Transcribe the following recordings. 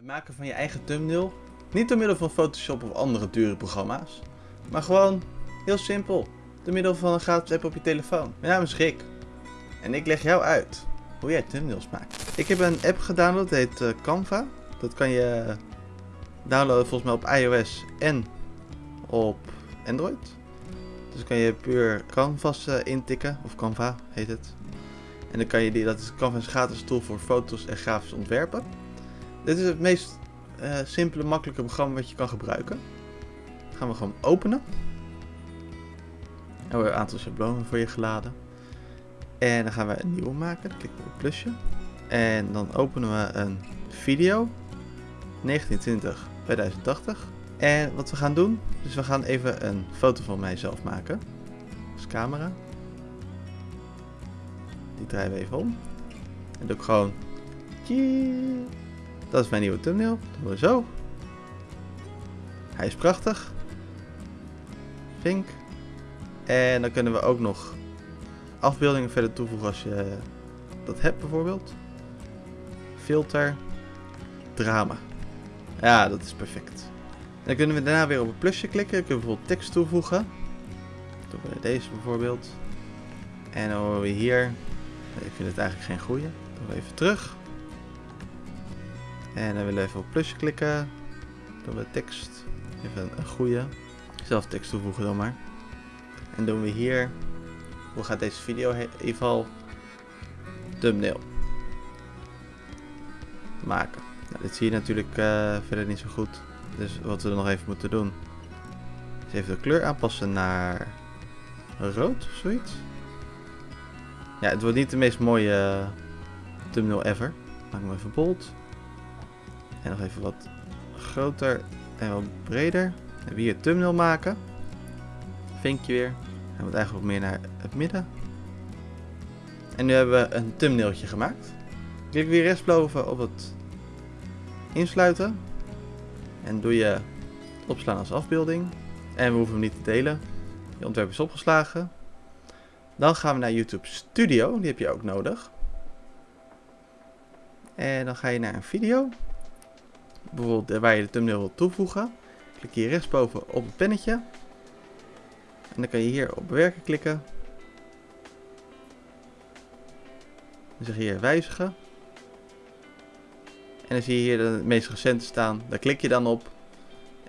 Het maken van je eigen thumbnail. Niet door middel van Photoshop of andere dure programma's. Maar gewoon heel simpel. Door middel van een gratis app op je telefoon. Mijn naam is Rick. En ik leg jou uit hoe jij thumbnails maakt. Ik heb een app gedownload, dat heet eh, Canva. Dat kan je downloaden volgens mij op iOS en op Android. Dus kan je puur Canvas uh, intikken, of Canva heet het. En dan kan je die, dat is Canva is een gratis tool voor foto's en grafisch ontwerpen. Dit is het meest uh, simpele, makkelijke programma wat je kan gebruiken. Dat gaan we gewoon openen. En we hebben een aantal schablonen voor je geladen. En dan gaan we een nieuwe maken. We op het plusje. En dan openen we een video. 1920 2080. En wat we gaan doen, dus we gaan even een foto van mijzelf maken. Dus camera. Die draaien we even om. En doe ik gewoon... Dat is mijn nieuwe thumbnail. Doen we zo. Hij is prachtig. Vink. En dan kunnen we ook nog afbeeldingen verder toevoegen als je dat hebt bijvoorbeeld. Filter. Drama. Ja, dat is perfect. En dan kunnen we daarna weer op het plusje klikken. Dan kunnen bijvoorbeeld tekst toevoegen. Doen we deze bijvoorbeeld. En dan horen we hier. Ik vind het eigenlijk geen goede. Doen we even terug. En dan willen we even op plusje klikken. Dan we tekst. Even een goede. Zelf tekst toevoegen dan maar. En doen we hier. Hoe gaat deze video geval thumbnail maken. Nou, dit zie je natuurlijk uh, verder niet zo goed. Dus wat we nog even moeten doen. Is even de kleur aanpassen naar rood of zoiets. Ja, het wordt niet de meest mooie thumbnail ever. Maak hem even bold. En nog even wat groter en wat breder. En weer een thumbnail maken. Vinkje weer. Hij moet eigenlijk wat meer naar het midden. En nu hebben we een thumbnailtje gemaakt. Klik weer rechtsboven op het insluiten. En doe je opslaan als afbeelding. En we hoeven hem niet te delen. Je ontwerp is opgeslagen. Dan gaan we naar YouTube Studio. Die heb je ook nodig. En dan ga je naar een video. Bijvoorbeeld waar je de thumbnail wilt toevoegen. Klik hier rechtsboven op het pennetje. En dan kan je hier op bewerken klikken. Dan zeg je hier wijzigen. En dan zie je hier de meest recente staan. Daar klik je dan op.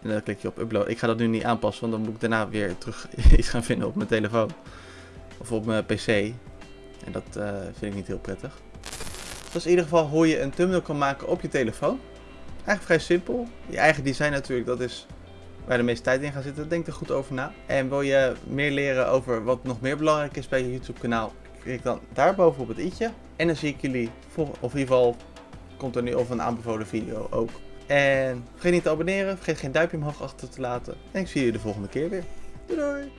En dan klik je op upload. Ik ga dat nu niet aanpassen, want dan moet ik daarna weer terug iets gaan vinden op mijn telefoon. Of op mijn pc. En dat uh, vind ik niet heel prettig. Is in ieder geval hoe je een thumbnail kan maken op je telefoon. Eigenlijk vrij simpel. Je eigen design natuurlijk, dat is waar de meeste tijd in gaat zitten. Denk er goed over na. En wil je meer leren over wat nog meer belangrijk is bij je YouTube kanaal, klik dan daarboven op het i'tje. En dan zie ik jullie, of in ieder geval komt er nu of een aanbevolen video ook. En vergeet niet te abonneren, vergeet geen duimpje omhoog achter te laten. En ik zie jullie de volgende keer weer. Doei doei!